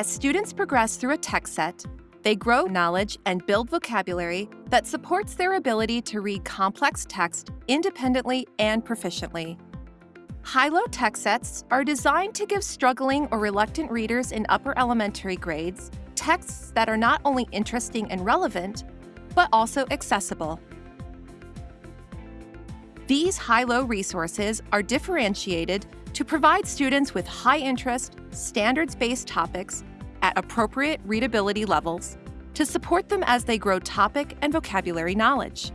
As students progress through a text set, they grow knowledge and build vocabulary that supports their ability to read complex text independently and proficiently. High-low text sets are designed to give struggling or reluctant readers in upper elementary grades texts that are not only interesting and relevant, but also accessible. These high-low resources are differentiated to provide students with high-interest, standards-based topics at appropriate readability levels to support them as they grow topic and vocabulary knowledge.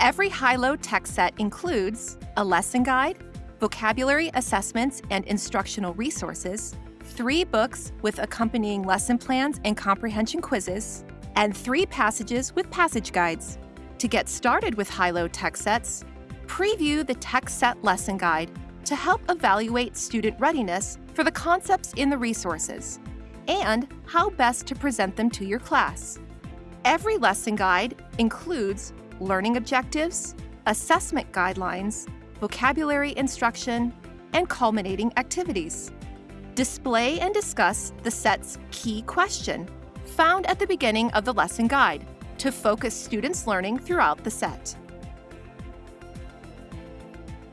Every high-low text set includes a lesson guide, vocabulary assessments and instructional resources, three books with accompanying lesson plans and comprehension quizzes, and three passages with passage guides. To get started with high-low text sets, preview the text set lesson guide to help evaluate student readiness for the concepts in the resources and how best to present them to your class. Every lesson guide includes learning objectives, assessment guidelines, vocabulary instruction, and culminating activities. Display and discuss the set's key question, found at the beginning of the lesson guide, to focus students' learning throughout the set.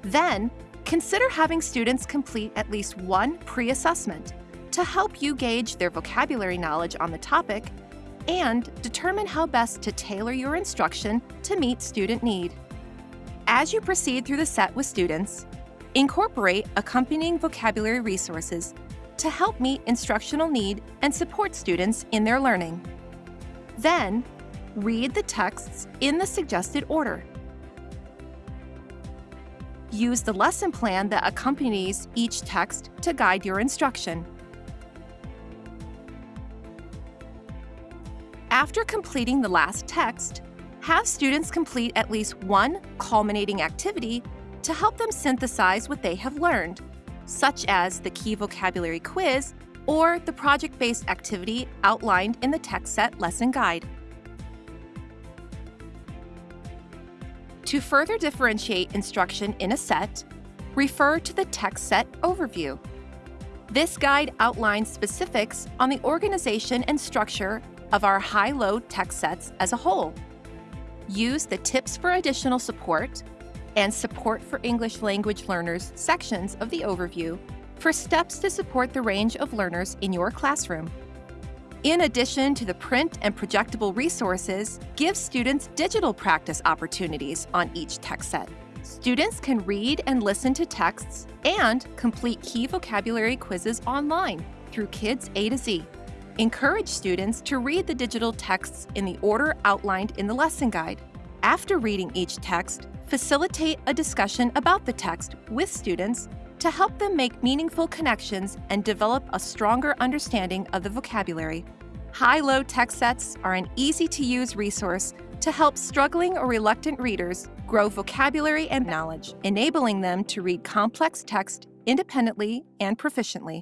Then, consider having students complete at least one pre-assessment to help you gauge their vocabulary knowledge on the topic and determine how best to tailor your instruction to meet student need. As you proceed through the set with students, incorporate accompanying vocabulary resources to help meet instructional need and support students in their learning. Then, read the texts in the suggested order. Use the lesson plan that accompanies each text to guide your instruction. After completing the last text, have students complete at least one culminating activity to help them synthesize what they have learned, such as the key vocabulary quiz or the project-based activity outlined in the text set lesson guide. To further differentiate instruction in a set, refer to the text set overview. This guide outlines specifics on the organization and structure of our high-low text sets as a whole. Use the Tips for Additional Support and Support for English Language Learners sections of the overview for steps to support the range of learners in your classroom. In addition to the print and projectable resources, give students digital practice opportunities on each text set. Students can read and listen to texts and complete key vocabulary quizzes online through Kids A to Z. Encourage students to read the digital texts in the order outlined in the lesson guide. After reading each text, facilitate a discussion about the text with students to help them make meaningful connections and develop a stronger understanding of the vocabulary. High-low text sets are an easy-to-use resource to help struggling or reluctant readers grow vocabulary and knowledge, enabling them to read complex text independently and proficiently.